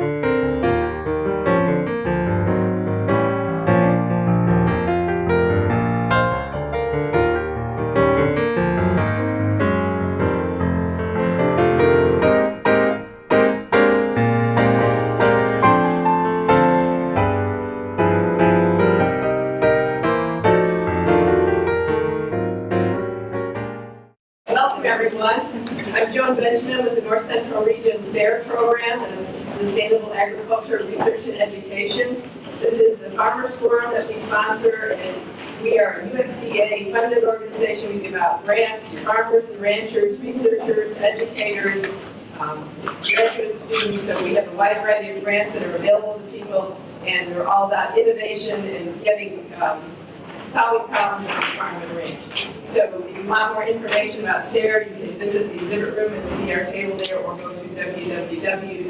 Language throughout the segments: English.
Welcome, sponsor, and we are a USDA-funded organization. We give out grants to farmers and ranchers, researchers, educators, um, graduate students, so we have a wide variety of grants that are available to people, and they're all about innovation and getting um, solving problems on the farm and range. So if you want more information about SARE, you can visit the exhibit room and see our table there, or go to www.sare.org.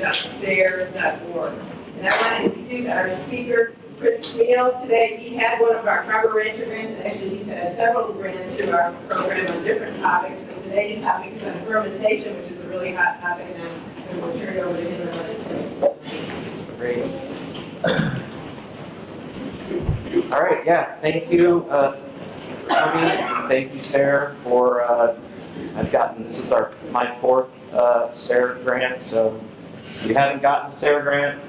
And I want to introduce our speaker, Chris Chmiel. Today, he had one of our rancher grants, actually he's had several grants through our program on different topics, but today's topic is on fermentation, which is a really hot topic now, and we'll turn it over to him in a minute. Great. All right, yeah, thank you, uh. Thank you, Sarah, for, uh, I've gotten, this is our, my fourth, uh, SARE grant, so if you haven't gotten SARE grant,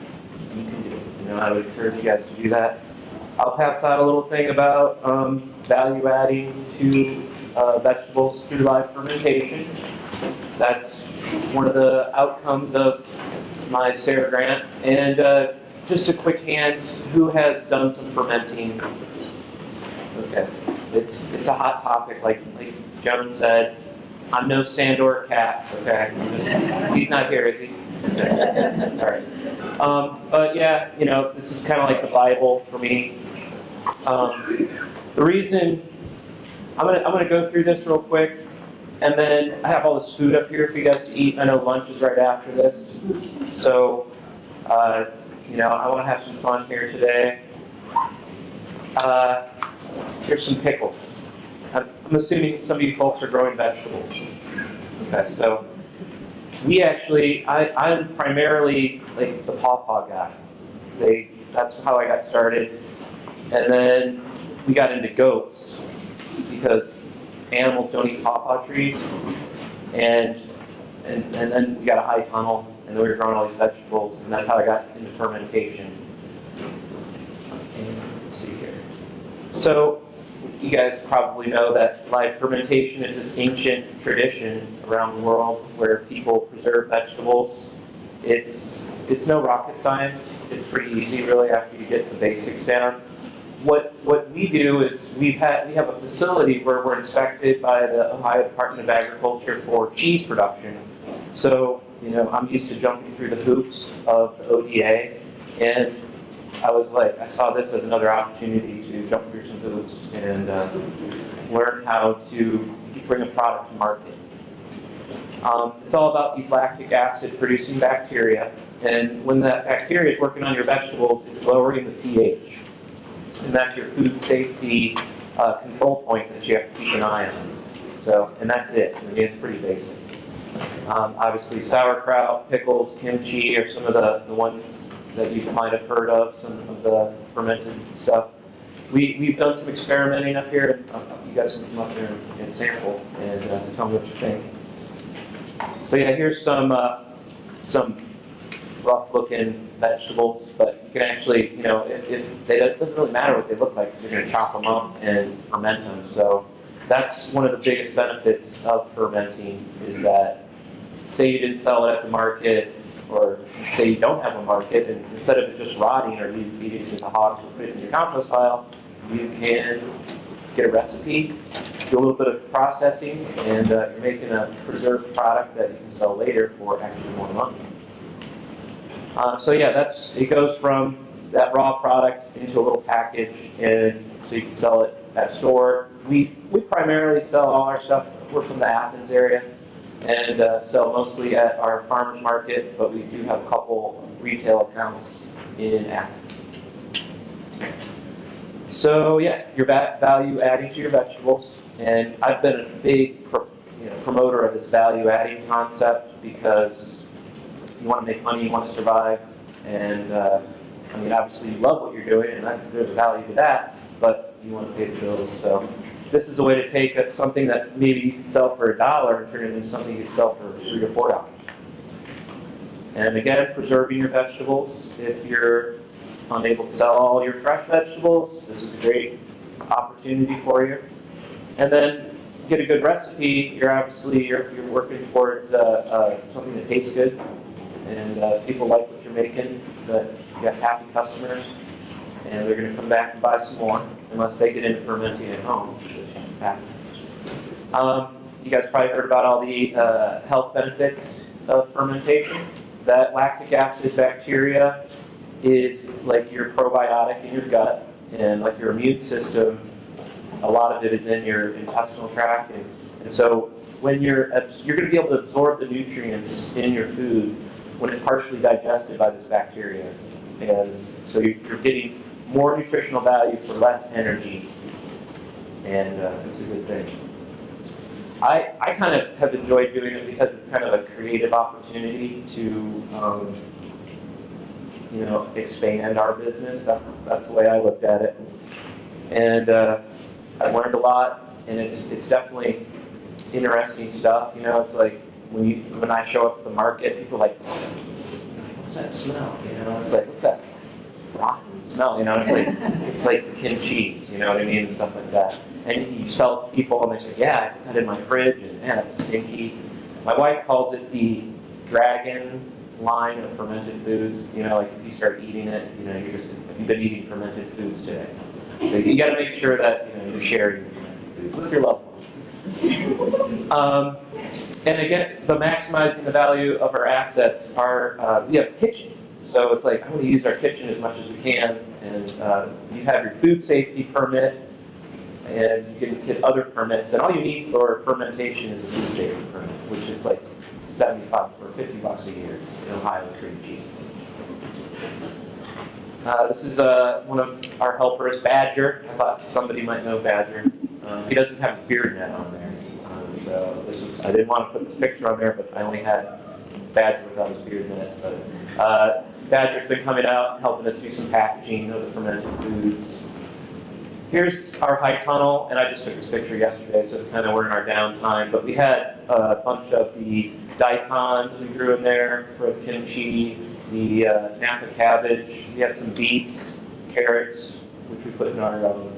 you can do it. You know, I would encourage you guys to do that. I'll pass out a little thing about, um, value adding to, uh, vegetables through live fermentation. That's one of the outcomes of my SARE grant. And, uh, just a quick hand, who has done some fermenting? Okay, it's, it's a hot topic, like, like Joan said. I'm no Sandor Katz, okay? Just- He's not here, is he? All right. Um, but yeah, you know, this is kind of like the Bible for me. Um, the reason, I'm gonna, I'm gonna go through this real quick, and then I have all this food up here for you guys to eat. I know lunch is right after this. So, uh, you know, I want to have some fun here today. Uh, here's some pickles. I'm assuming some of you folks are growing vegetables. Okay, so we actually, I, I'm primarily like the pawpaw guy. They, that's how I got started. And then we got into goats because animals don't eat pawpaw trees. And, and, and then we got a high tunnel and then we were growing all these vegetables, and that's how I got into fermentation. And let's see here. So, you guys probably know that live fermentation is this ancient tradition around the world where people preserve vegetables. It's it's no rocket science. It's pretty easy, really, after you get the basics down. What what we do is we've had we have a facility where we're inspected by the Ohio Department of Agriculture for cheese production. So you know, I'm used to jumping through the hoops of ODA, and I was like, I saw this as another opportunity to jump through some hoops and uh, learn how to bring a product to market. Um, it's all about these lactic acid producing bacteria, and when that bacteria is working on your vegetables, it's lowering the pH. And that's your food safety uh, control point that you have to keep an eye on. So, and that's it. I mean, it's pretty basic. Um, obviously, sauerkraut, pickles, kimchi are some of the, the ones that you might have heard of, some of the fermented stuff. We, we've done some experimenting up here. uh, You guys can come up here and, sample and uh, tell me what you think. So yeah, here's some uh, some rough-looking vegetables, but you can actually, you know, it doesn't really matter what they look like. You're going to chop them up and ferment them. So that's one of the biggest benefits of fermenting is that say you didn't sell it at the market or say you don't have a market and instead of it just rotting or you feed it to the hogs or put it in your compost pile, you can get a recipe, do a little bit of processing, and uh, you're making a preserved product that you can sell later for actually more money. Uh, so yeah, that's it goes from that raw product into a little package, and so you can sell it at store. We we primarily sell all our stuff. We're from the Athens area, and uh, sell mostly at our farmers market, but we do have a couple retail accounts in Athens. So yeah, your value adding to your vegetables, and I've been a big pro- you know, promoter of this value adding concept because you want to make money, you want to survive. And, uh, I mean, obviously you love what you're doing and that's, there's a value to that, but you want to pay the bills, so. This is a way to take something that maybe you could sell for a dollar and turn it into something you could sell for three to four dollars. And again, preserving your vegetables. If you're unable to sell all your fresh vegetables, this is a great opportunity for you. And then get a good recipe, you're obviously, you're, you're working towards, uh, uh, something that tastes good. And, uh, people like what you're making, that you have happy customers. And they're gonna come back and buy some more, unless they get into fermenting at home. Um, you guys probably heard about all the, uh, health benefits of fermentation. That lactic acid bacteria is like your probiotic in your gut, and like your immune system, a lot of it is in your intestinal tract, and, and so when you're, you're gonna be able to absorb the nutrients in your food when it's partially digested by this bacteria. And so you're getting more nutritional value for less energy, and uh, it's a good thing. I, I kind of have enjoyed doing it because it's kind of a creative opportunity to, um, you know, expand our business. That's, that's the way I looked at it. And uh, I learned a lot, and it's, it's definitely interesting stuff. You know, it's like when you, when I show up at the market, people are like, what's that smell? You know, it's like, what's that smell? You know, it's like, it's like kimchi, you know what I mean, and stuff like that. And you sell it to people, and they say, yeah, I put that in my fridge, and man, it was stinky. My wife calls it the dragon line of fermented foods. You know, like if you start eating it, you know, you're just, if you've been eating fermented foods today. So you gotta make sure that, you know, you're sharing fermented foods with your loved ones. Um, and again, the maximizing the value of our assets are, uh, we have kitchen. So it's like, I want to use our kitchen as much as we can, and uh, you have your food safety permit, and you can get other permits, and all you need for fermentation is a food safety permit, which is like 75 or 50 bucks a year in Ohio, it's pretty cheap. Uh, this is uh, one of our helpers, Badger. I thought somebody might know Badger. Um, he doesn't have his beard net on there. Um, so this was, I didn't want to put this picture on there, but I only had Badger without his beard net. But uh, Badger's been coming out and helping us do some packaging of the fermented foods. Here's our high tunnel, and I just took this picture yesterday, so it's kind of we're in our downtime. But we had a bunch of the daikons we grew in there for kimchi, the uh, Napa cabbage. We had some beets, carrots, which we put in our um,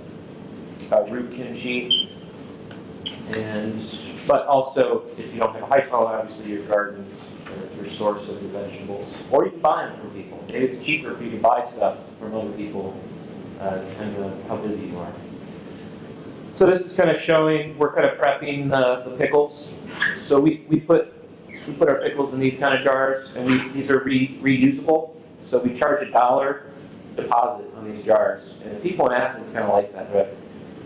uh, root kimchi. And but also, if you don't have a high tunnel, obviously your gardens your source of your vegetables, or you can buy them from people. Maybe it's cheaper for you to buy stuff from other people, uh, depending on how busy you are. So this is kind of showing, we're kind of prepping the, the pickles. So we, we put, we put our pickles in these kind of jars, and we, these are re, reusable. So we charge a dollar deposit on these jars. And people in Athens kind of like that, right?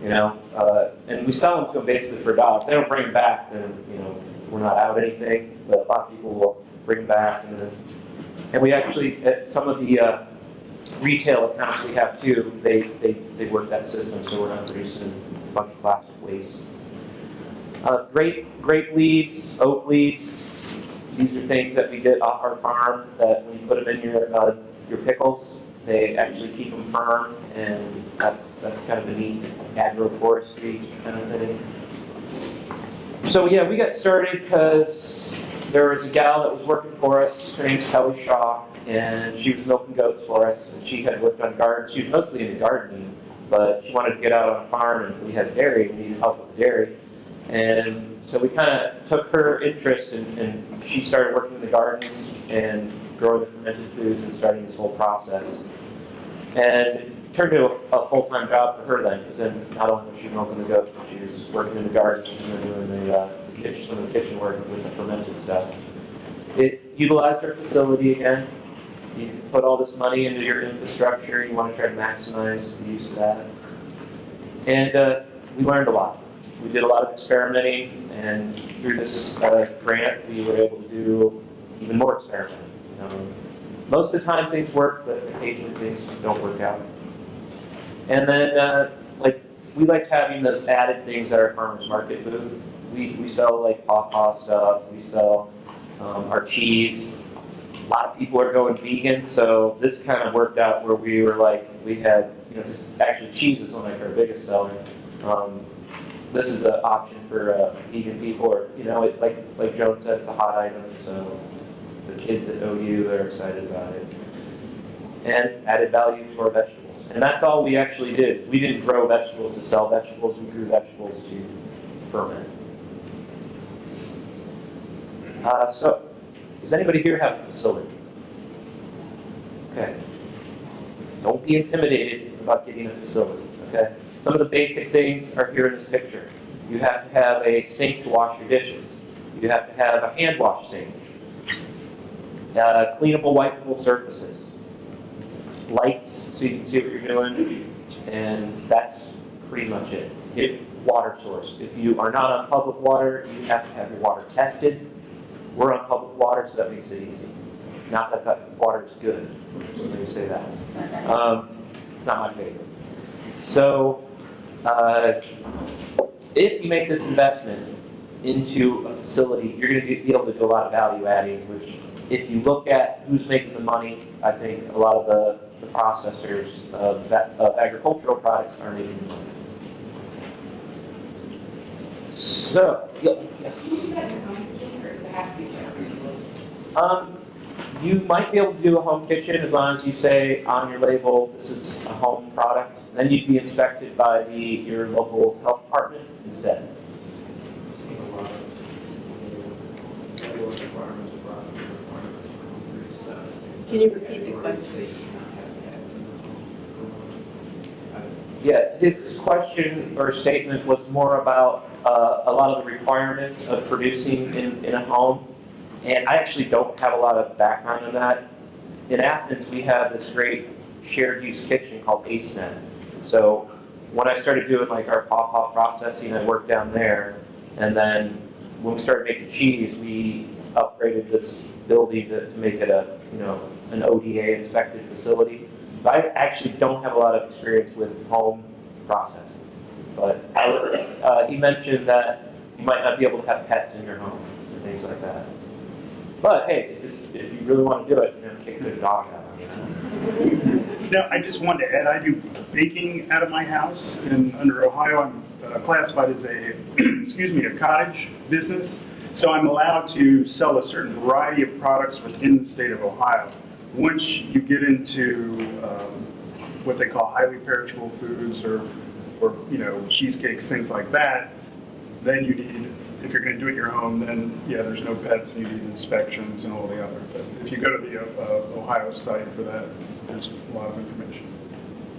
You know, uh, and we sell them to them basically for a dollar. If they don't bring them back, then, you know, we're not out anything. But a lot of people will bring them back. And, and we actually, at some of the uh, retail accounts we have too, they, they, they work that system, so we're not producing a bunch of plastic waste. Uh, grape, grape leaves, oak leaves, these are things that we get off our farm that when you put them in your, uh, your pickles, they actually keep them firm, and that's, that's kind of a neat agroforestry kind of thing. So yeah, we got started because there was a gal that was working for us, her name's Kelly Shaw, and she was milking goats for us, and she had worked on gardens, she was mostly into gardening, but she wanted to get out on a farm, and we had dairy, we needed help with dairy. And so we kind of took her interest, and, and she started working in the gardens and growing the fermented foods and starting this whole process. And it turned into a, a full-time job for her then, because then not only was she milking the goats, but she was working in the gardens and doing the, uh, the kitchen, some of the kitchen work with the fermented stuff. It utilized our facility again. You put all this money into your infrastructure, you want to try to maximize the use of that. And uh, we learned a lot. We did a lot of experimenting, and through this uh, grant, we were able to do even more experimenting. Um, most of the time things work, but occasionally things don't work out. And then, uh, like, we liked having those added things at our farmer's market booth. We, we sell like pawpaw stuff, we sell um, our cheese, A lot of people are going vegan, so this kind of worked out where we were like, we had, you know, 'cause actually cheese is one of our biggest seller. Um, this is an option for uh, vegan people, or, you know, it, like, like Joan said, it's a hot item, so the kids at OU, they're excited about it. And added value to our vegetables. And that's all we actually did. We didn't grow vegetables to sell vegetables, we grew vegetables to ferment. Uh, so, does anybody here have a facility? Okay. Don't be intimidated about getting a facility, okay? Some of the basic things are here in this picture. You have to have a sink to wash your dishes. You have to have a hand wash sink. Uh, cleanable, wipeable surfaces. Lights, so you can see what you're doing. And that's pretty much it. Water source. If you are not on public water, you have to have your water tested. We're on public water, so that makes it easy. Not that that water is good, let me say that. Um, it's not my favorite. So, uh, if you make this investment into a facility, you're going to be able to do a lot of value adding, which if you look at who's making the money, I think a lot of the, the processors of, that, of agricultural products are making the money. So, yeah, Um, you might be able to do a home kitchen as long as you say on your label, this is a home product. Then you'd be inspected by the, your local health department instead. seen a lot of, you know, regular requirements, process requirements, and all this stuff. Can you repeat the question? Organization not having pets in the home. I- Yeah, his question or statement was more about uh, a lot of the requirements of producing in, in a home. And I actually don't have a lot of background in that. In Athens, we have this great shared use kitchen called AceNet. So when I started doing like our pawpaw processing, I worked down there. And then when we started making cheese, we upgraded this building to, to make it a, you know, an ODA inspected facility. But I actually don't have a lot of experience with home processing. But uh, he mentioned that you might not be able to have pets in your home and things like that. But hey, if, if you really want to do it, you know, kick the dog out. Now, I just wanted to add, I do baking out of my house, and under Ohio, I'm uh, classified as a, excuse me, a cottage business. So I'm allowed to sell a certain variety of products within the state of Ohio. Once you get into um, what they call highly perishable foods or, or, you know, cheesecakes, things like that, then you need, if you're gonna do it in your home, then, yeah, there's no pets, and you need inspections and all the other. But if you go to the uh, Ohio site for that, there's a lot of information.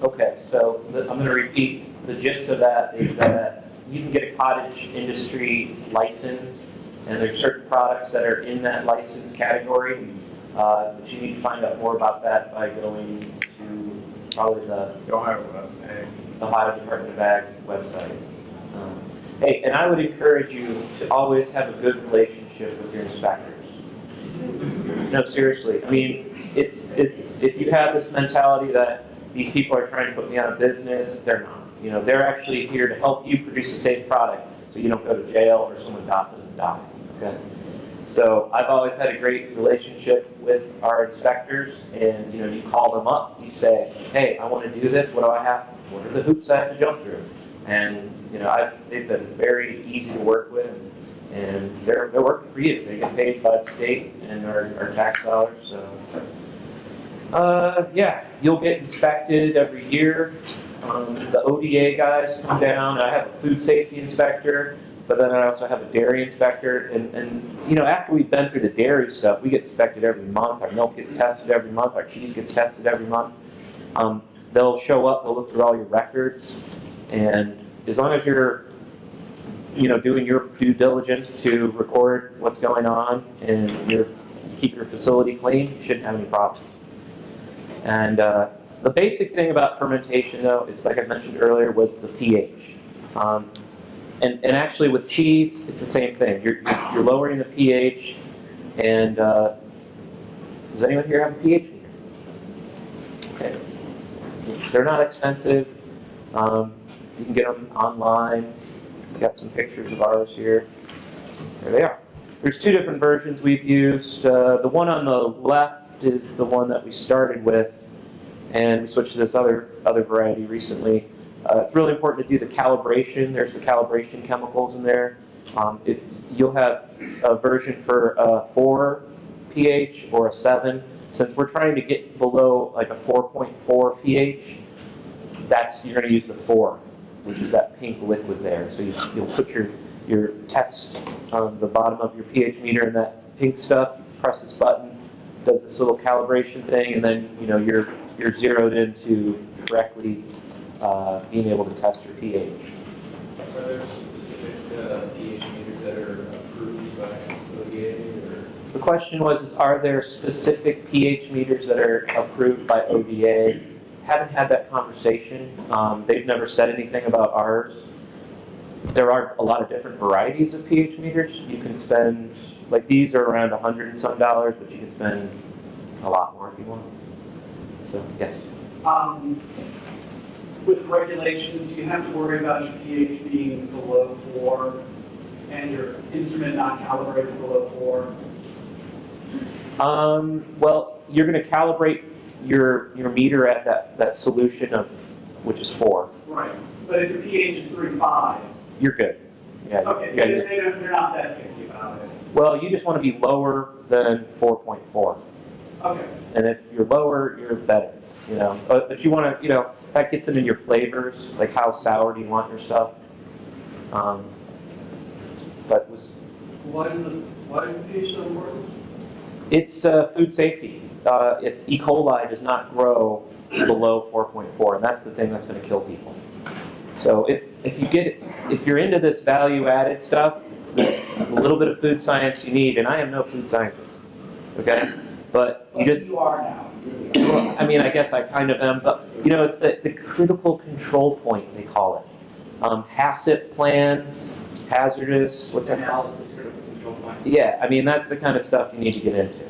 Okay, so the, I'm going to repeat. The gist of that is that you can get a cottage industry license, and there's certain products that are in that license category. Uh, but you need to find out more about that by going to probably the The Ohio uh, Ohio Department of Ag's website. Um, Hey, and I would encourage you to always have a good relationship with your inspectors. No, seriously, I mean, it's, it's, if you have this mentality that these people are trying to put me out of business, they're not. You know, they're actually here to help you produce a safe product, so you don't go to jail or someone doesn't die, okay? So I've always had a great relationship with our inspectors, and, you know, you call them up, you say, hey, I want to do this, what do I have, what are the hoops I have to jump through? And, you know, I've, they've been very easy to work with, and they're, they're working for you. They get paid by the state and our, our tax dollars, so. Uh, yeah, you'll get inspected every year. Um, the ODA guys come down, I have a food safety inspector, but then I also have a dairy inspector, and, and, you know, after we've been through the dairy stuff, we get inspected every month, our milk gets tested every month, our cheese gets tested every month. Um, they'll show up, they'll look through all your records, and as long as you're, you know, doing your due diligence to record what's going on and keep your facility clean, you shouldn't have any problems. And uh, the basic thing about fermentation, though, is like I mentioned earlier, was the pH. Um, and, and actually, with cheese, it's the same thing. You're, you're you're lowering the pH, and uh, does anyone here have a pH meter? Okay. They're not expensive. Um, you can get them online. We got some pictures of ours here. There they are. There's two different versions we've used. Uh, the one on the left is the one that we started with, and we switched to this other, other variety recently. Uh, it's really important to do the calibration. There's the calibration chemicals in there. Um, if you'll have a version for a 4 pH or a 7, since we're trying to get below like a 4.4 pH, that's you're going to use the 4, which is that pink liquid there. So you, you'll put your your test on the bottom of your pH meter and that pink stuff. You press this button, does this little calibration thing, and then you know you're you're zeroed into correctly uh, being able to test your pH. Are there specific uh, pH meters that are approved by ODA or? The question was, is are there specific pH meters that are approved by ODA? Haven't had that conversation. Um, they've never said anything about ours. There are a lot of different varieties of pH meters. You can spend, like these are around a hundred and some dollars, but you can spend a lot more if you want. So, yes. Um, With regulations, do you have to worry about your pH being below four and your instrument not calibrated below four? Um, well, you're going to calibrate your, your meter at that, that solution of, which is four. Right. But if your pH is three, five, You're good. Yeah, okay, yeah, they, you're- they don't, they're not that picky about it. Well, you just want to be lower than 4.4. Okay, And if you're lower, you're better, you know. But, but you want to, you know, that gets into your flavors, like how sour do you want your stuff. Um, but was, Why is the, why is the pH so important? It's uh, food safety. Uh, it's E. coli does not grow below 4.4, and that's the thing that's going to kill people. So if, if you get if you're into this value added stuff, a little bit of food science you need, and I am no food scientist, okay? But you just you are now. you really are. Well, I mean, I guess I kind of am, but, you know, it's the, the critical control point, they call it. Um, HACCP plans, hazardous, what's that? Analysis critical. Yeah, I mean, that's the kind of stuff you need to get into.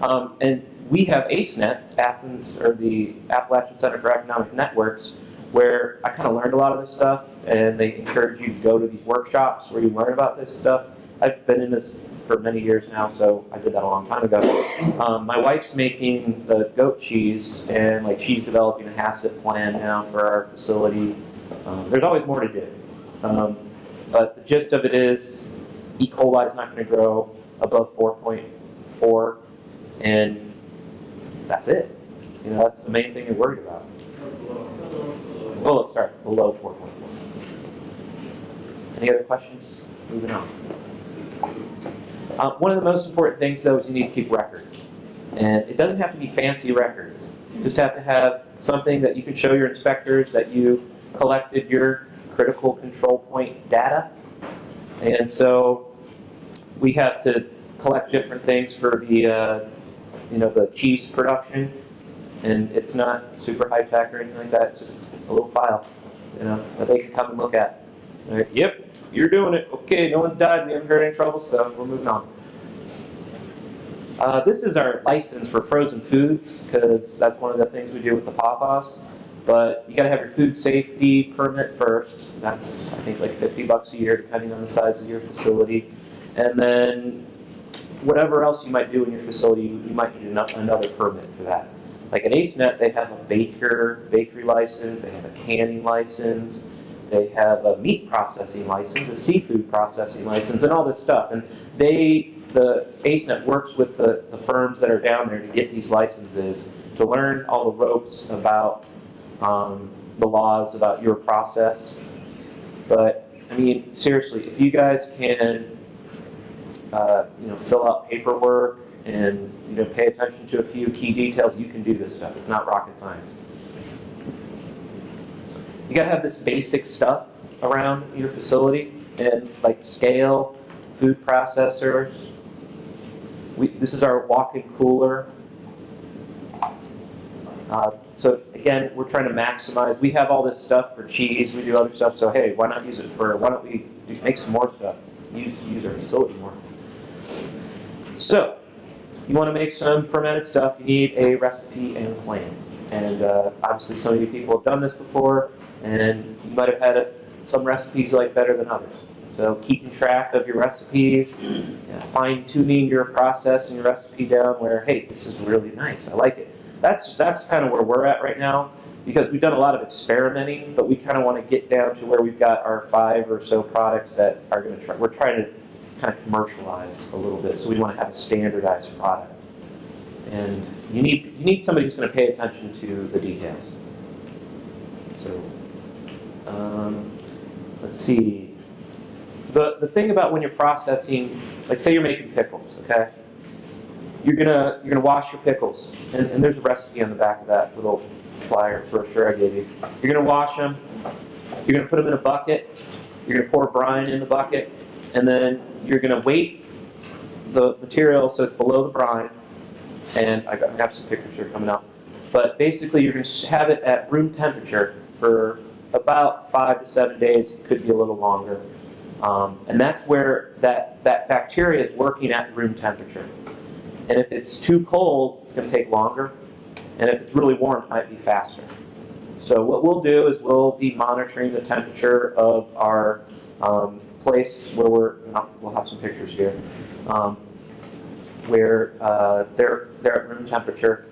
Um, and we have ACENET, Athens, or the Appalachian Center for Economic Networks, where I kind of learned a lot of this stuff, and they encourage you to go to these workshops where you learn about this stuff. I've been in this for many years now, so I did that a long time ago. Um, my wife's making the goat cheese, and like she's developing a HACCP plan now for our facility. Um, there's always more to do. Um, but the gist of it is, E. coli is not going to grow above 4.4, and that's it. You know, that's the main thing you're worried about. Oh, sorry, below 4.4. Any other questions? Moving on. Um, one of the most important things, though, is you need to keep records. And it doesn't have to be fancy records. You just have to have something that you can show your inspectors that you collected your critical control point data. And so we have to collect different things for the, uh, you know, the cheese production. And it's not super high tech or anything like that. It's just a little file, you know, that they can come and look at. Yep, you're doing it. Okay, no one's died. We haven't heard any trouble, so we're moving on. Uh, this is our license for frozen foods because that's one of the things we do with the pawpaws. But you got to have your food safety permit first. That's I think like 50 bucks a year, depending on the size of your facility. And then whatever else you might do in your facility, you, might need another permit for that. Like at AceNet, they have a baker bakery license. They have a canning license. They have a meat processing license, a seafood processing license, and all this stuff. And they, the AceNet works with the, the firms that are down there to get these licenses, to learn all the ropes about um, the laws about your process. But, I mean, seriously, if you guys can, uh, you know, fill out paperwork and, you know, pay attention to a few key details, you can do this stuff. It's not rocket science. You gotta have this basic stuff around your facility and like scale, food processors. We, this is our walk-in cooler. Uh, so again, we're trying to maximize, we have all this stuff for cheese, we do other stuff, so hey, why not use it for, why don't we make some more stuff? Use, use our facility more. So, you wanna make some fermented stuff, you need a recipe and a plan. And uh, obviously, some of you people have done this before, and you might have had it, some recipes you like better than others. So keeping track of your recipes, fine tuning your process and your recipe down where, hey, this is really nice, I like it. That's, that's kind of where we're at right now because we've done a lot of experimenting, but we kind of want to get down to where we've got our five or so products that are going to try, we're trying to kind of commercialize a little bit. So we want to have a standardized product. And you need, you need somebody who's going to pay attention to the details. So, um, let's see. The, the thing about when you're processing, like say you're making pickles, okay? You're gonna, you're gonna wash your pickles, and, and there's a recipe on the back of that little flyer brochure I gave you. You're gonna wash them, you're gonna put them in a bucket, you're gonna pour brine in the bucket, and then you're gonna weight the material so it's below the brine, and I have some pictures here coming up. But basically, you're gonna have it at room temperature for about five to seven days, It could be a little longer. Um, and that's where that, that bacteria is working at room temperature. And if it's too cold, it's gonna take longer. And if it's really warm, it might be faster. So what we'll do is we'll be monitoring the temperature of our um, place where we're, we'll have some pictures here, um, where uh, they're, they're at room temperature.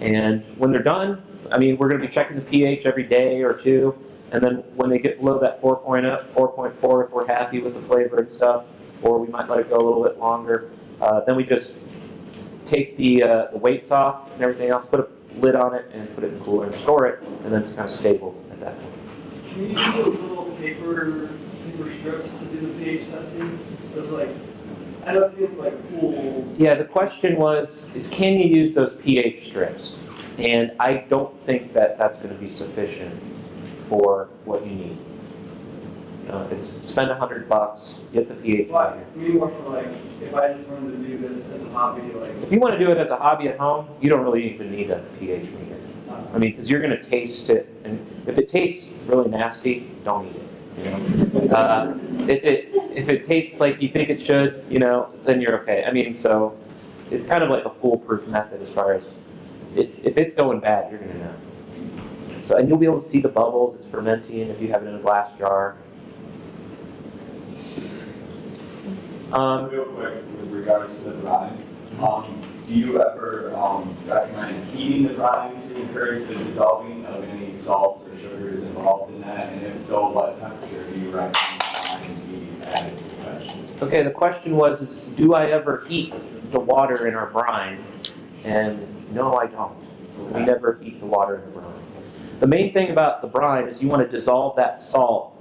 And when they're done, I mean, we're gonna be checking the pH every day or two. And then when they get below that 4.0, 4.4, if we're happy with the flavor and stuff, or we might let it go a little bit longer, uh, then we just take the, uh, the weights off and everything else, put a lid on it and put it in the cooler and store it, and then it's kind of stable at that point. Can you use those little paper, to do the pH testing? So it's like, I it seems like cool. Yeah, the question was, is can you use those pH strips? And I don't think that that's going to be sufficient for what you need. You know, it's spend a hundred bucks, get the pH. I more for like, if I just wanted to do this as a hobby, like, If you want to do it as a hobby at home, you don't really even need a pH meter. uh, I mean, because you're going to taste it, and if it tastes really nasty, don't eat it. You know? uh, if it if it tastes like you think it should, you know, then you're okay. I mean, so it's kind of like a foolproof method as far as if if it's going bad, you're to know. So and you'll be able to see the bubbles. It's fermenting if you have it in a glass jar. Um, Real quick, with regards to the brine, um, do you ever, um, recommend heating the brine to encourage the dissolving of any salts sugars involved in that? And if so, what temperature do you recommend added to the vegetables? Okay, the question was, is do I ever heat the water in our brine? And no, I don't. We never heat the water in the brine. The main thing about the brine is you want to dissolve that salt,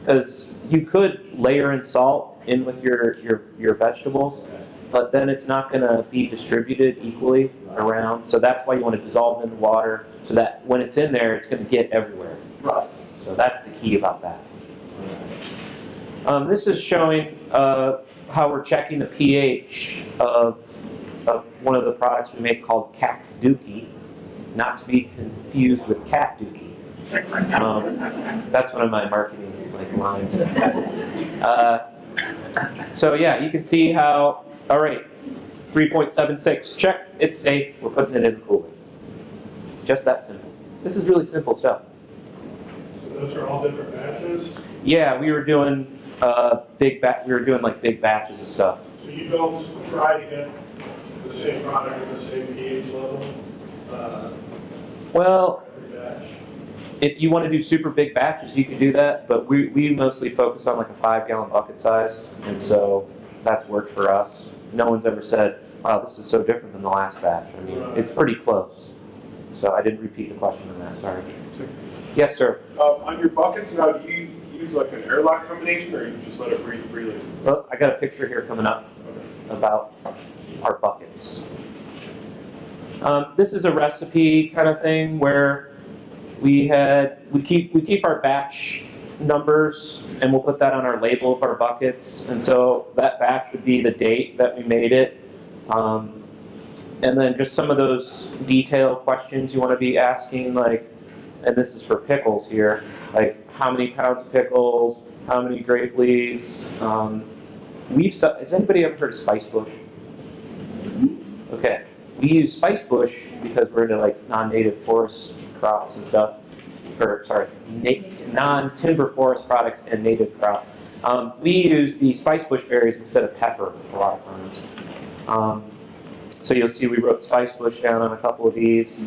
because you could layer in salt in with your, your, your vegetables, but then it's not going to be distributed equally around. So that's why you want to dissolve it in the water, so that when it's in there, it's going to get everywhere. Right. So that's the key about that. Um, this is showing uh, how we're checking the pH of, of one of the products we make called Dookie, not to be confused with Cat Dookie. Um, that's one of my marketing like lines. Uh, so yeah, you can see how. All right, 3.76. Check. It's safe. We're putting it in the cooler. Just that simple. This is really simple stuff. Those are all different batches, Yeah, we were doing uh, big ba- we were doing like big batches of stuff. so you don't try to get the same product at the same pH level, uh, Well, if you want to do super big batches, you can do that, but we, we mostly focus on like a five gallon bucket size, and so that's worked for us. No one's ever said, wow, this is so different than the last batch. I mean, it's pretty close. So I didn't repeat the question on that, sorry. Yes, sir. Um, on your buckets now, do you use like an airlock combination or you just let it breathe freely? Well, I got a picture here coming up about our buckets. Um, this is a recipe kind of thing where we had we keep we keep our batch numbers and we'll put that on our label of our buckets and so that batch would be the date that we made it um, and then just some of those detailed questions you want to be asking like and this is for pickles here like how many pounds of pickles how many grape leaves um, we've has anybody ever heard of spice bush okay we use spice bush because we're into like non-native forest crops and stuff or sorry, non-timber forest products and native crops. Um, we use the spice bush berries instead of pepper a lot of times. Um, so you'll see we wrote spice bush down on a couple of these.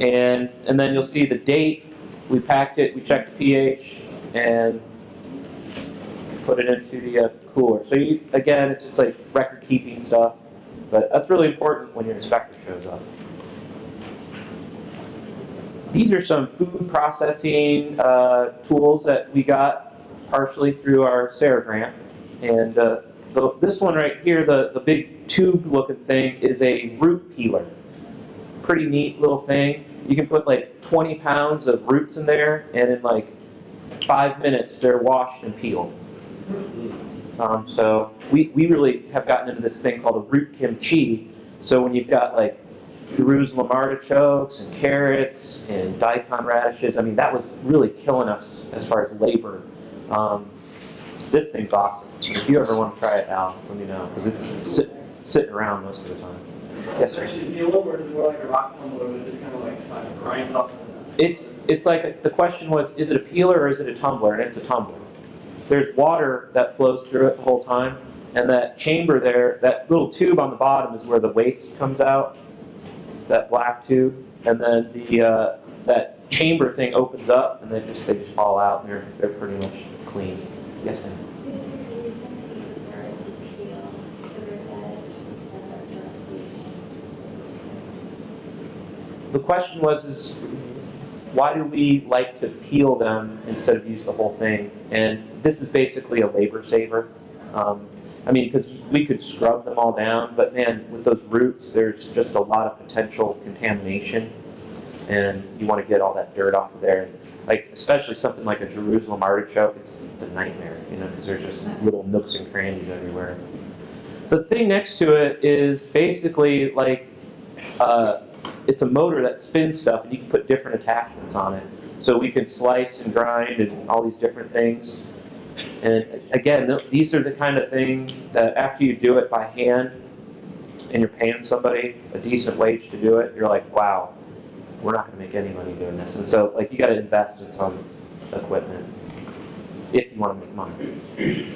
And, and then you'll see the date, we packed it, we checked the pH, and put it into the uh, cooler. So you, again, it's just like record keeping stuff, but that's really important when your inspector shows up. These are some food processing uh, tools that we got partially through our SARE grant. And uh, the, this one right here, the, the big tube looking thing, is a root peeler. Pretty neat little thing. You can put like 20 pounds of roots in there, and in like five minutes, they're washed and peeled. Um, so we, we really have gotten into this thing called a root kimchi. So when you've got like Jerusalem artichokes and carrots and daikon radishes, I mean, that was really killing us as far as labor. Um, this thing's awesome. If you ever want to try it out, let me know, because it's sit, sitting around most of the time. Yes, It's sir. actually peel them, or is it more like a rock tumbler that just kind of like kind of grinds up? It's, it's like, the question was, is it a peeler or is it a tumbler? And it's a tumbler. There's water that flows through it the whole time, and that chamber there, that little tube on the bottom is where the waste comes out, that black tube, and then the, uh, that chamber thing opens up, and they just, they just fall out, and they're, they're pretty much clean. Yes, ma'am? Is there a reason that you prefer to peel the root veg instead of just using? The question was, is why do we like to peel them instead of use the whole thing? And this is basically a labor saver. Um, I mean, because we could scrub them all down, but man, with those roots, there's just a lot of potential contamination, and you want to get all that dirt off of there. Like, especially something like a Jerusalem artichoke, it's, it's a nightmare, you know, because there's just little nooks and crannies everywhere. The thing next to it is basically like, uh, it's a motor that spins stuff, and you can put different attachments on it. So we can slice and grind and all these different things. And again, th- these are the kind of thing that after you do it by hand, and you're paying somebody a decent wage to do it, you're like, wow, we're not going to make any money doing this. And so, like, you got to invest in some equipment if you want to make money.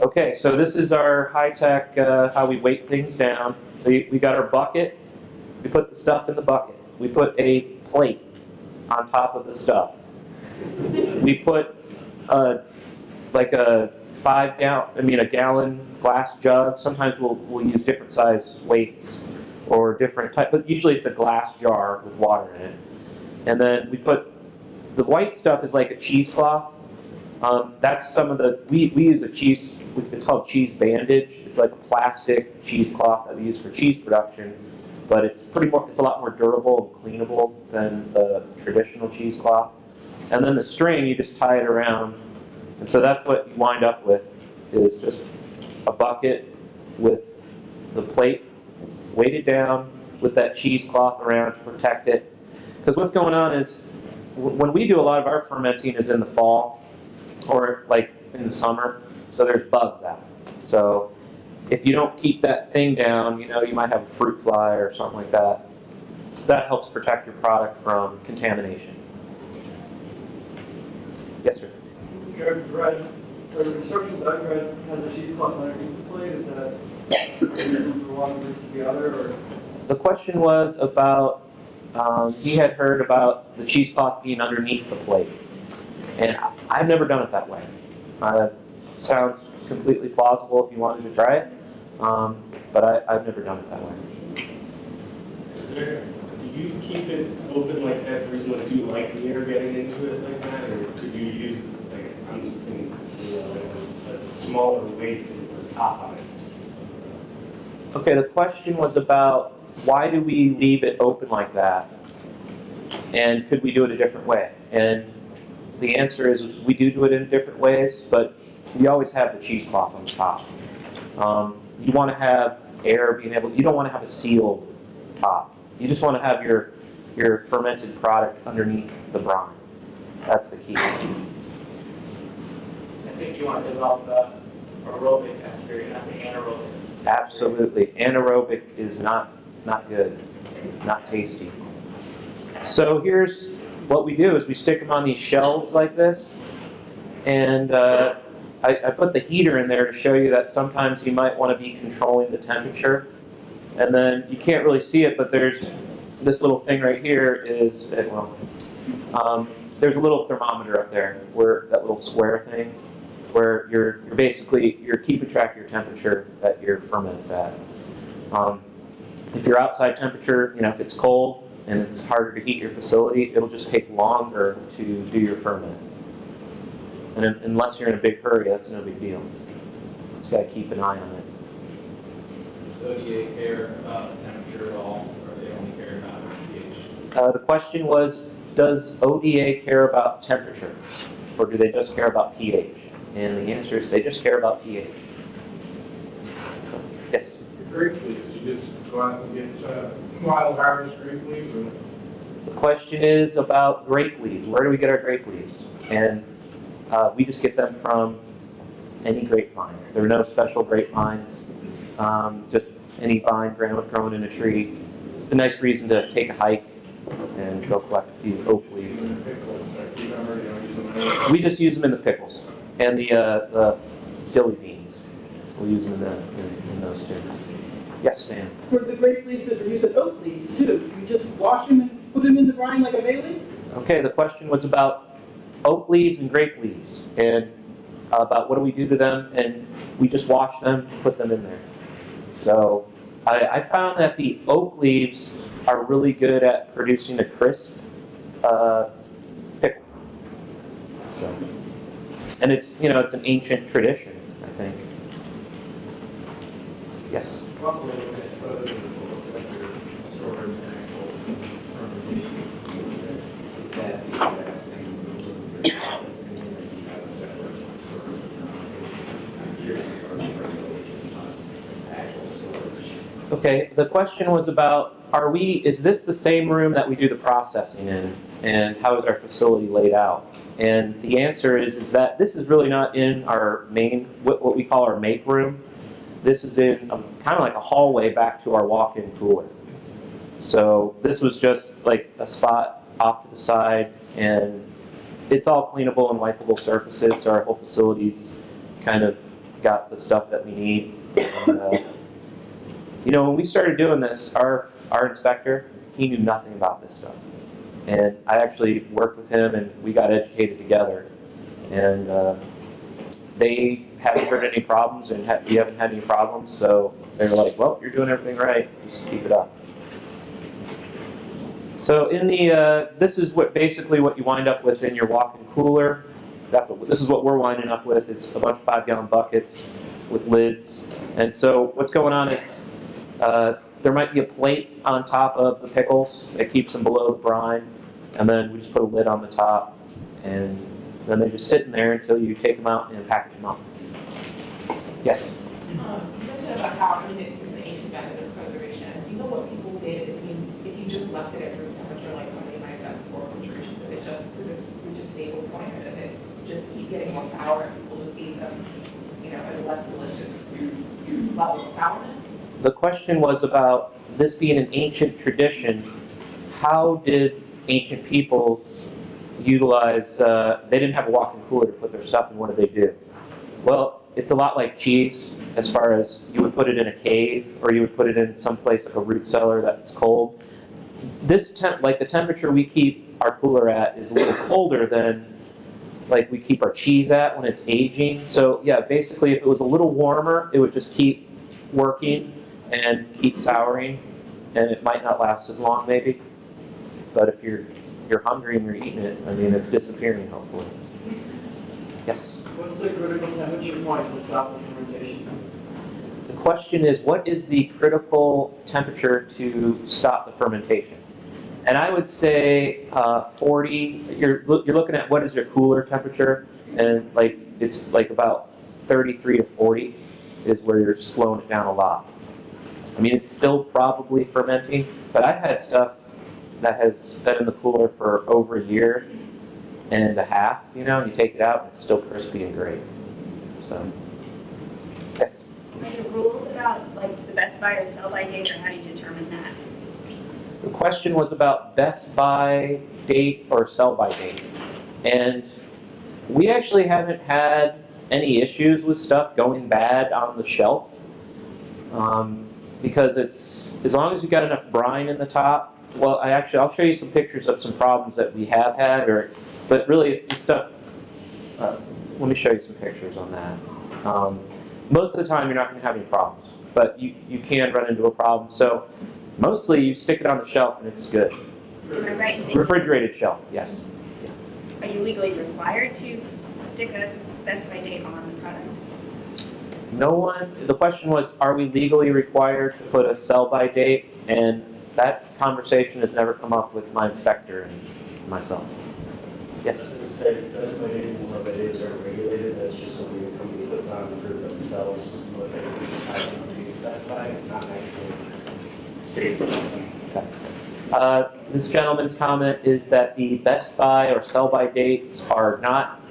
Okay, so this is our high-tech, uh, how we weight things down. You- we got our bucket, we put the stuff in the bucket. We put a plate on top of the stuff. We put uh, like a five gallon, I mean a gallon glass jug. Sometimes we'll, we'll use different size weights or different type, but usually it's a glass jar with water in it. And then we put, the white stuff is like a cheesecloth. Um, that's some of the, we, we use a cheese, it's called cheese bandage. It's like a plastic cheesecloth that we use for cheese production, but it's pretty more, it's a lot more durable and cleanable than the traditional cheesecloth. And then the string, you just tie it around. And so that's what you wind up with, is just a bucket with the plate weighted down with that cheesecloth around to protect it. Because what's going on is, when we do a lot of our fermenting is in the fall, or like in the summer, so there's bugs out. So if you don't keep that thing down, you know, you might have a fruit fly or something like that. That helps protect your product from contamination. Yes, sir. I've read, or the instructions I've read, has a cheesecloth underneath the plate, is that a reason for one versus the other, or? The question was about, um, he had heard about the cheesecloth being underneath the plate. And I've never done it that way. Uh, sounds completely plausible if you wanted to try it, um, but I, I've never done it that way. Is there, do you keep it open like that for reason, like, do you like the getting into it like that, or could you use, like, I'm just thinking, you know, like a smaller weight a top on it? Okay, the question was about why do we leave it open like that? And could we do it a different way? And the answer is we do do it in different ways, but we always have the cheesecloth on the top. Um, you want to have air being able, you don't want to have a sealed top. You just want to have your, your fermented product underneath the brine. That's the key. I think you want to develop the aerobic bacteria, not the anaerobic. Absolutely. Anaerobic is not, not good, not tasty. So here's what we do is we stick them on these shelves like this. And uh, I, I put the heater in there to show you that sometimes you might want to be controlling the temperature. And then you can't really see it, but there's this little thing right here is, eh, well, um, there's a little thermometer up there, where that little square thing, where you're, you're basically, you're keeping track of your temperature that your ferment's at. Um, if your outside temperature, you know, if it's cold and it's harder to heat your facility, it'll just take longer to do your ferment. And unless you're in a big hurry, that's no big deal. Just gotta keep an eye on it. So do you care about temperature at all, or they only care about pH? Uh, the question was, does ODA care about temperature? Or do they just care about pH? And the answer is they just care about pH. So, Yes? Grape leaves, you just go out and get uh, wild harvest grape leaves and The question is about grape leaves. Where do we get our grape leaves? And uh, we just get them from any grapevine. There are no special grapevines, um, just any vine grown, in a tree. It's a nice reason to take a hike and go collect a few oak leaves. in the pickles, like you never, you know, use them anyway. We just use them in the pickles and the, uh, the dilly beans. We'll use them in, the, in, in those too. Yes, ma'am. For the grape leaves that are used as oak leaves too, you just wash them and put them in the brine like a bay leaf? Okay, the question was about oak leaves and grape leaves and about what do we do to them, and we just wash them, and put them in there. So I, I found that the oak leaves are really good at producing a crisp uh, pickle. So, and it's you know it's an ancient tradition, I think. Yes. Talk a little bit further than what that your storage and actual fermentation facility. Is that the exact same processing unit, you have a separate sort of, uh, I'm curious about the regulation on actual storage? Okay, the question was about, are we, is this the same room that we do the processing in? And how is our facility laid out? And the answer is, is that this is really not in our main, what, we call our make room. This is in kind of like a hallway back to our walk-in cooler. So this was just like a spot off to the side and it's all cleanable and wipeable surfaces. So our whole facility's kind of got the stuff that we need. And, uh, you know, when we started doing this, our, our inspector, he knew nothing about this stuff. And I actually worked with him and we got educated together. And uh, they haven't heard any problems and ha- we haven't had any problems. So they're like, well, you're doing everything right. Just keep it up. So in the, uh, this is what basically what you wind up with in your walk-in cooler. That's what, this is what we're winding up with is a bunch of five-gallon buckets with lids. And so what's going on is uh, there might be a plate on top of the pickles that keeps them below the brine, and then we just put a lid on the top, and then they just sit in there until you take them out and package them up. Yes? Um, you mentioned about how, I mean, it was an ancient method of preservation. Do you know what people did, I mean, if you just left it at room temperature, like somebody might have done before refrigeration? Does it just, does it reach a stable point, or does it just keep getting more sour and people just eat them, you know, at a less delicious level of sourness? The question was about this being an ancient tradition. How did ancient peoples utilize? Uh, they didn't have a walk-in cooler to put their stuff in. What did they do? Well, it's a lot like cheese, as far as you would put it in a cave, or you would put it in some place like a root cellar that's cold. This temp, like the temperature we keep our cooler at, is a little colder than like we keep our cheese at when it's aging. So yeah, basically, if it was a little warmer, it would just keep working and keep souring, and it might not last as long maybe. But if you're you're hungry and you're eating it, I mean, it's disappearing hopefully. Yes. What's the critical temperature point to stop the fermentation? The question is, what is the critical temperature to stop the fermentation? And I would say uh, 40. You're you're looking at what is your cooler temperature, and like it's like about 33 to 40 is where you're slowing it down a lot. I mean, it's still probably fermenting, but I've had stuff that has been in the cooler for over a year and a half, you know, and you take it out, and it's still crispy and great. So, yes. Are there rules about like the best buy or sell by date, or how do you determine that? The question was about best buy date or sell by date. And We actually haven't had any issues with stuff going bad on the shelf. Um, because it's, as long as you've got enough brine in the top, well, I actually, I'll show you some pictures of some problems that we have had, or, but really it's the stuff, uh, let me show you some pictures on that. Um, most of the time, you're not gonna have any problems, but you, you can run into a problem. So mostly you stick it on the shelf and it's good. Right? Refrigerated shelf, yes. Are you legally required to stick a best by date on? No one, the question was, are we legally required to put a sell-by date? And that conversation has never come up with my inspector and myself. Yes? That's that's my days and days are regulated, that's just something the company puts on for themselves, what they decide to use that by, it's not actually safe. Uh, This gentleman's comment is that the best by or sell-by dates are not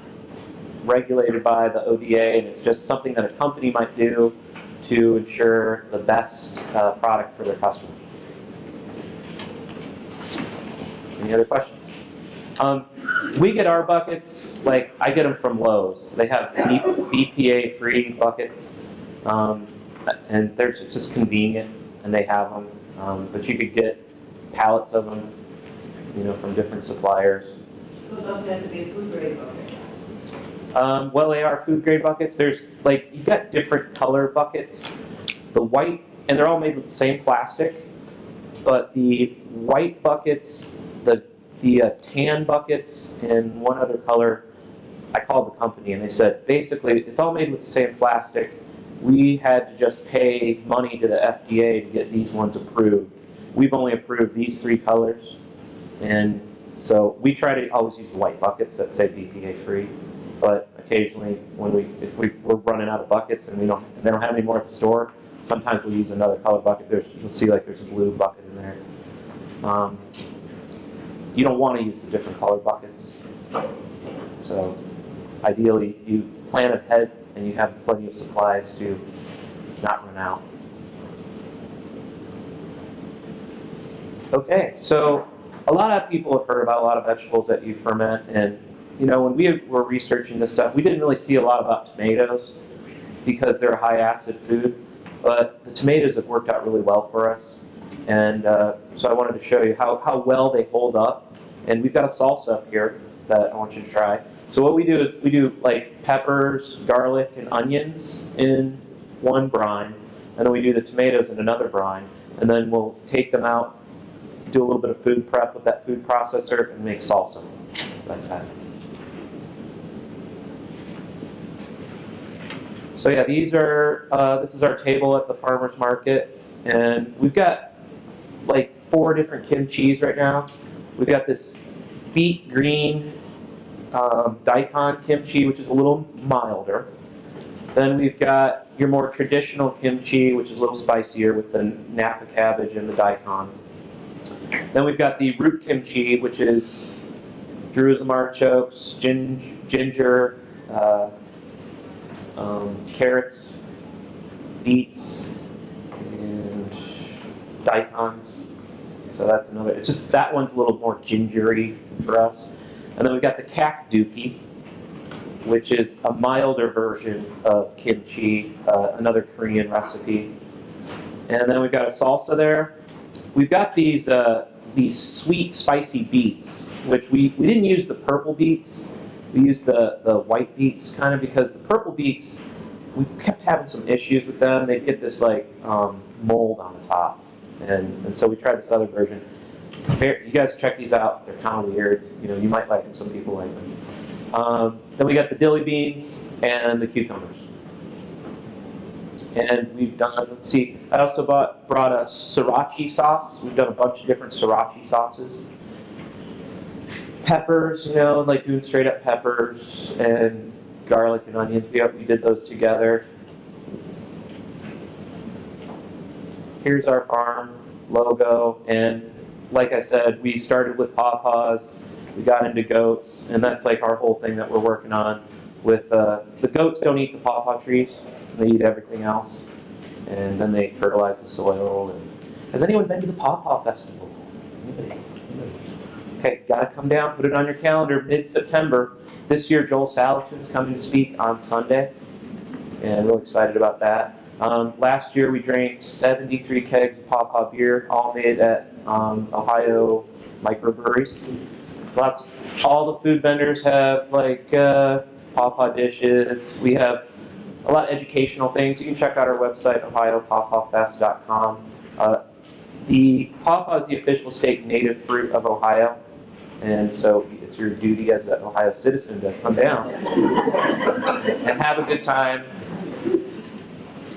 regulated by the ODA, and it's just something that a company might do to ensure the best uh, product for their customer. Any other questions? Um, we get our buckets, like, I get them from Lowe's. They have BPA-free buckets, um, and they're just, it's just convenient, and they have them. Um, but you could get pallets of them, you know, from different suppliers. So it doesn't have to be a food grade bucket. Um, well, they are food grade buckets. There's like you've got different color buckets. The white, and they're all made with the same plastic, but the white buckets, the the uh, tan buckets, and one other color. I called the company and they said basically it's all made with the same plastic. We had to just pay money to the FDA to get these ones approved. We've only approved these three colors, and so we try to always use white buckets that say BPA free. But occasionally, when we if we, we're running out of buckets and we don't and they don't have any more at the store, sometimes we'll use another color bucket. There's you'll see like there's a blue bucket in there. Um, you don't want to use the different color buckets. So ideally, you plan ahead and you have plenty of supplies to not run out. Okay, so a lot of people have heard about a lot of vegetables that you ferment, and you know when we were researching this stuff, we didn't really see a lot about tomatoes because they're a high acid food, but the tomatoes have worked out really well for us, and uh, so I wanted to show you how, how well they hold up, and we've got a salsa up here that I want you to try. So what we do is we do like peppers, garlic, and onions in one brine, and then we do the tomatoes in another brine, and then we'll take them out, do a little bit of food prep with that food processor, and make salsa like that. So yeah, these are, uh, this is our table at the farmer's market, and we've got like four different kimchis right now. We've got this beet green um, daikon kimchi, which is a little milder. Then we've got your more traditional kimchi, which is a little spicier with the napa cabbage and the daikon. Then we've got the root kimchi, which is Jerusalem artichokes, ginger, uh, um, carrots, beets, and daikons. So that's another. It's just that one's a little more gingery for us. And then we've got the kkakdugi, which is a milder version of kimchi, uh, another Korean recipe. And then we've got a salsa there. We've got these uh, these sweet, spicy beets, which we, we didn't use the purple beets. We used the, the white beets kind of because the purple beets, we kept having some issues with them. They'd get this like um, mold on the top. And, and so we tried this other version. You guys check these out. They're kind of weird. You know, you might like them. Some people like them. Um, then we got the dilly beans and the cucumbers. And we've done, let's see, I also bought, brought a sriracha sauce. We've done a bunch of different sriracha sauces. Peppers, you know, like doing straight up peppers and garlic and onions. We, we did those together. Here's our farm logo. And like I said, we started with pawpaws. We got into goats. And that's like our whole thing that we're working on with, uh, the goats don't eat the pawpaw trees. They eat everything else. And then they fertilize the soil. And has anyone been to the Pawpaw Festival? Anybody? Okay, gotta come down, put it on your calendar, mid-September. This year Joel Salatin's coming to speak on Sunday, and real excited about that. Um, last year we drank 73 kegs of Pawpaw beer, all made at um, Ohio microbreweries. Lots, all the food vendors have like uh, Pawpaw dishes. We have a lot of educational things. You can check out our website, ohiopawpawfest.com. Uh, the pawpaw is the official state native fruit of Ohio, and so it's your duty as an Ohio citizen to come down and have a good time.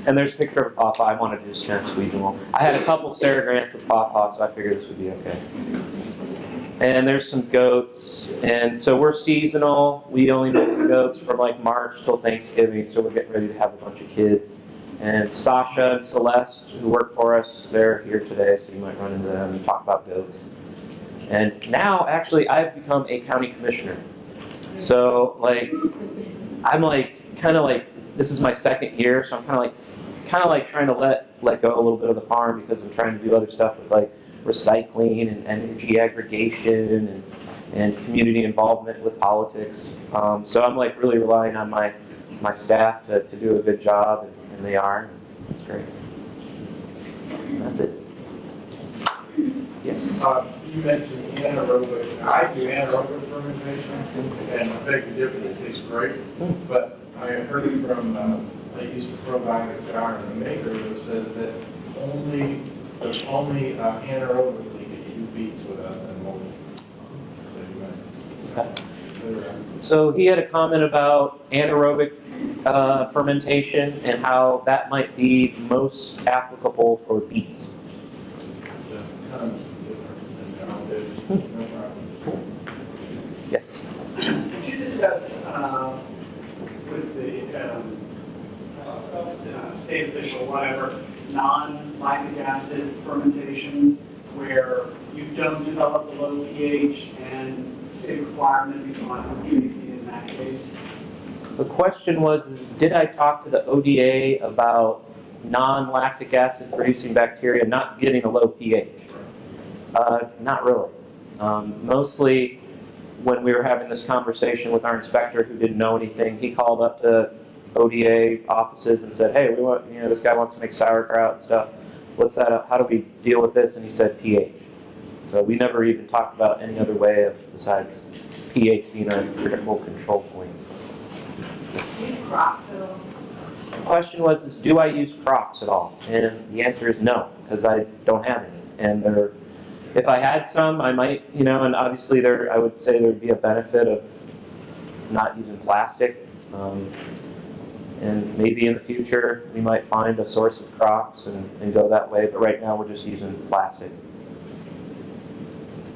And there's a picture of a pawpaw. I wanted to just kind of squeeze them all. I had a couple SARE Grants with pawpaw, so I figured this would be okay. And there's some goats, and so we're seasonal. We only milk the goats from like March till Thanksgiving, so we're getting ready to have a bunch of kids. And Sasha and Celeste, who work for us, they're here today, so you might run into them and talk about goats. And now, actually, I've become a county commissioner. So, like, I'm like, kind of like, this is my second year, so I'm kind of like, kind of like trying to let let go a little bit of the farm because I'm trying to do other stuff with like recycling and energy aggregation and and community involvement with politics. Um, so I'm like really relying on my my staff to, to do a good job, and, and they are. That's great. That's it. Yes. Uh, You mentioned anaerobic, I do anaerobic fermentation, and I beg to differ, it tastes great, but I heard from, uh, I used to probiotic jar in the maker that says that only, there's only uh, anaerobically that you beat with a ammonia. So you might. So he had a comment about anaerobic uh, fermentation and how that might be most applicable for beets. The tons different than nowadays. No problem. Yes. Could you discuss uh, with the um, uh, state official, whatever, non-lactic acid fermentations where you don't develop a low pH and state requirements on safety in that case? The question was, is did I talk to the ODA about non-lactic acid producing bacteria not getting a low pH? Uh, not really. Um, mostly when we were having this conversation with our inspector who didn't know anything, he called up to ODA offices and said, hey, we want, you know, this guy wants to make sauerkraut and stuff. What's that, how do we deal with this? And he said pH. So we never even talked about any other way of, besides pH being our critical control point. The question was, is do I use crocks at all? And the answer is no, because I don't have any. And they're, if I had some, I might, you know, and obviously there, I would say there'd be a benefit of not using plastic. Um, and maybe in the future, we might find a source of crocks and, and go that way, but right now we're just using plastic.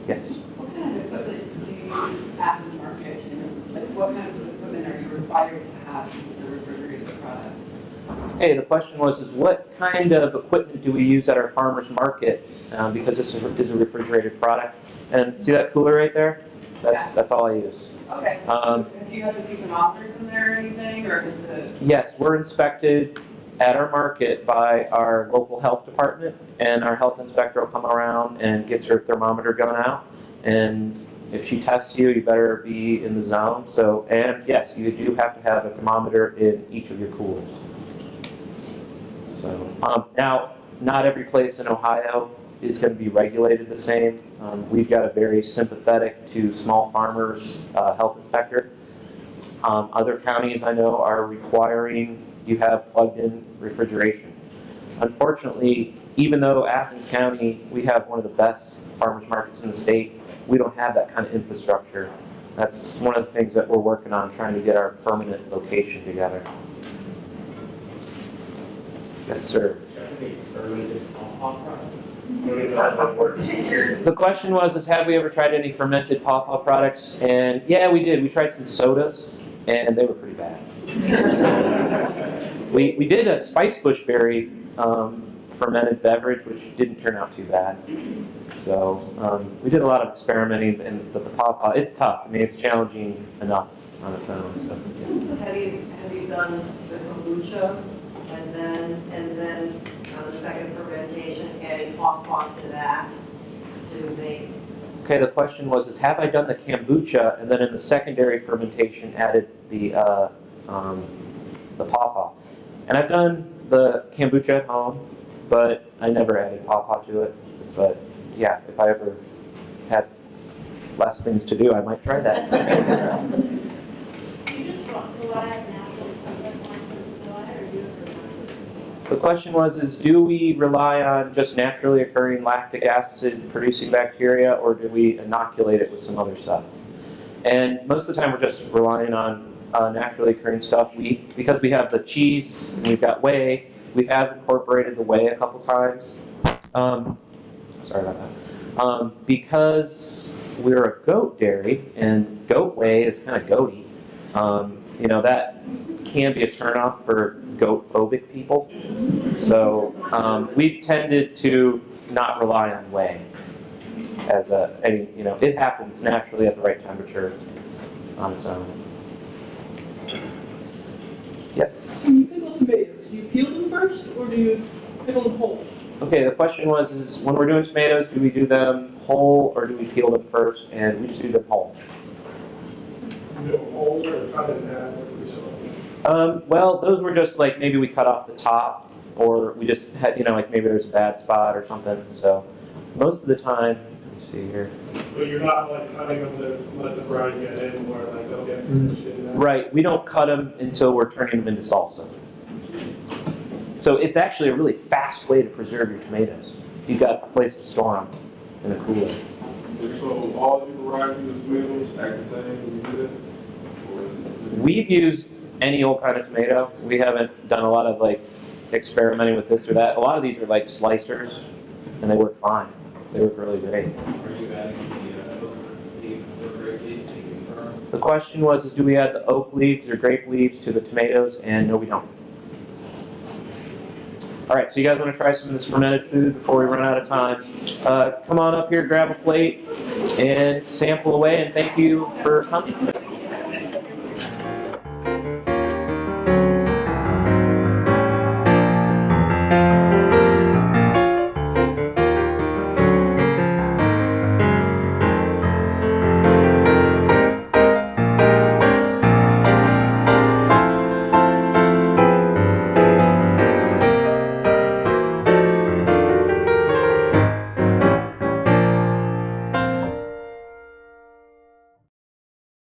Yes? What kind of equipment do you use at the market? Like, what kind of equipment are you required to have to use the product? Hey, the question was, is what kind of equipment do we use at our farmer's market? Um, because this is a- refrigerated product. And see that cooler right there? That's, Yeah. that's all I use. Okay. Um, Do you have to keep thermometers in there or anything, or is it? Yes, we're inspected at our market by our local health department, and our health inspector will come around and gets her thermometer gun out. And if she tests you, you better be in the zone. So, and yes, you do have to have a thermometer in each of your coolers. So, um, now, not every place in Ohio is going to be regulated the same. Um, we've got a very sympathetic to small farmers uh, health inspector. Um, other counties I know are requiring you have plugged-in refrigeration. Unfortunately, even though Athens County, we have one of the best farmers markets in the state, we don't have that kind of infrastructure. That's one of the things that we're working on, trying to get our permanent location together. Yes, sir. Any fermented pawpaw products? Don't even know how that works. The question was, is have we ever tried any fermented pawpaw products? And yeah, we did. We tried some sodas, and they were pretty bad. we, we did a spice bush berry um, fermented beverage, which didn't turn out too bad. So um, we did a lot of experimenting, and the, the pawpaw, it's tough. I mean, it's challenging enough on its own. So. Have you, have you done the kombucha and then, and then uh, the second fermentation, adding pawpaw to that to make Okay, the question was, is have I done the kombucha and then in the secondary fermentation added the, uh, um, the pawpaw? And I've done the kombucha at home, but I never added pawpaw to it. But yeah, if I ever had less things to do, I might try that. Do you just rely on natural stuff like soda, or do you The question was, is do we rely on just naturally occurring lactic acid producing bacteria or do we inoculate it with some other stuff? And most of the time we're just relying on uh, naturally occurring stuff. We, because we have the cheese and we've got whey, we have incorporated the whey a couple times. Um, sorry about that. Um, because we're a goat dairy and goat whey is kind of goaty, um, you know, that can be a turnoff for goat phobic people. So um, we've tended to not rely on whey as a, any, you know, it happens naturally at the right temperature on its own. Yes? When you pickle tomatoes, do you peel them first or do you pickle them whole? Okay, the question was, is when we're doing tomatoes, do we do them whole or do we peel them first? And we just do them whole. You know, hold or cut it in half with yourself. Um, well, those were just like maybe we cut off the top, or we just had, you know, like maybe there's a bad spot or something. So most of the time, let me see here. But you're not like cutting them to let the brine get in where like they'll get finished. Right, we don't cut them until we're turning them into salsa. So it's actually a really fast way to preserve your tomatoes. You've got a place to store them in a cooler. So all the varieties of tomatoes act the same when you do this? Or is it- We've used any old kind of tomato. We haven't done a lot of like experimenting with this or that. A lot of these are like slicers, and they work fine. They work really great. Are you adding the, uh, leaf or grape leaf to confirm? The question was, is do we add the oak leaves or grape leaves to the tomatoes? And no, we don't. All right, so you guys want to try some of this fermented food before we run out of time? Uh, come on up here, grab a plate, and sample away. And thank you for coming.